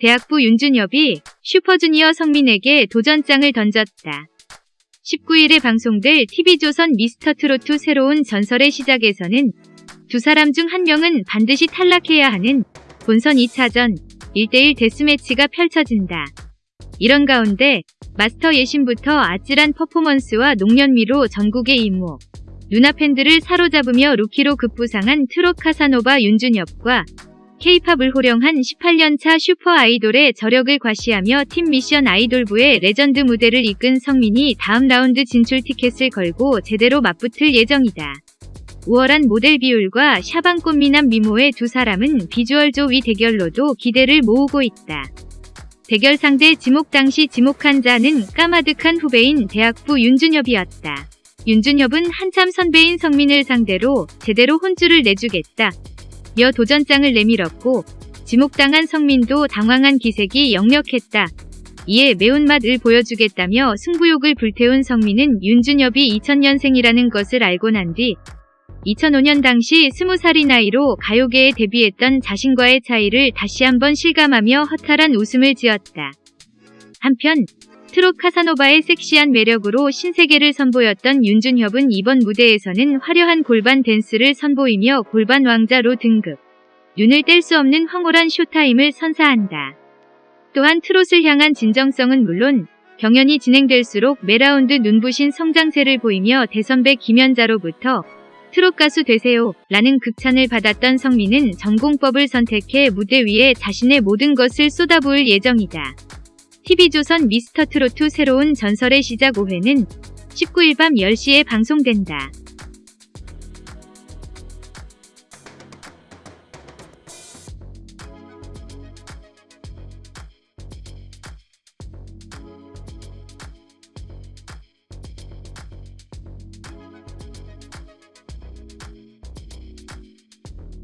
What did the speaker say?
대학부 윤준엽이 슈퍼주니어 성민에게 도전장을 던졌다. 19일에 방송될 TV조선 미스터트로트 새로운 전설의 시작에서는 두 사람 중 한 명은 반드시 탈락해야 하는 본선 2차전 1대1 데스매치가 펼쳐진다. 이런 가운데 마스터 예신부터 아찔한 퍼포먼스와 농년미로 전국의 이모, 누나 팬들을 사로잡으며 루키로 급부상한 트롯 카사노바 윤준엽과 케이팝을 호령한 18년차 슈퍼 아이돌의 저력을 과시하며 팀 미션 아이돌부의 레전드 무대를 이끈 성민이 다음 라운드 진출 티켓을 걸고 제대로 맞붙을 예정이다. 우월한 모델 비율과 샤방 꽃 미남 미모의 두 사람은 비주얼 조위 대결로도 기대를 모으고 있다. 대결 상대 지목 당시 지목한 자는 까마득한 후배인 대학부 윤준엽이었다. 윤준엽은 한참 선배인 성민을 상대로 제대로 혼쭐을 내주겠다. 며 도전장을 내밀었고 지목당한 성민도 당황한 기색이 역력했다. 이에 매운맛을 보여주겠다며 승부욕을 불태운 성민은 윤준엽이 2000년생이라는 것을 알고 난 뒤 2005년 당시 20살이 나이로 가요계에 데뷔했던 자신과의 차이를 다시 한번 실감하며 허탈한 웃음을 지었다. 한편 트롯 카사노바의 섹시한 매력으로 신세계를 선보였던 윤준협은 이번 무대에서는 화려한 골반 댄스를 선보이며 골반 왕자로 등극. 눈을 뗄 수 없는 황홀한 쇼타임을 선사한다. 또한 트롯을 향한 진정성은 물론 경연이 진행될수록 매라운드 눈부신 성장세를 보이며 대선배 김연자로부터 트롯 가수 되세요 라는 극찬을 받았던 성민은 정공법을 선택해 무대 위에 자신의 모든 것을 쏟아부을 예정이다. TV조선 미스터트로트 새로운 전설의 시작 5회는 19일 밤 10시에 방송된다.